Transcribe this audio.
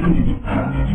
Thank you.